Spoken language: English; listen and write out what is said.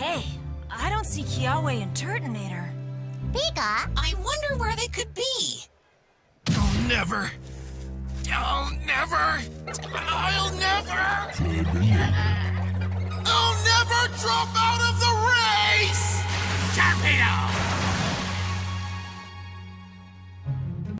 Hey, I don't see Kiawe and Turtonator. Pika? I wonder where they could be. Oh, never. Oh, never. I'll never. I'll never drop out of the race! Torpedo!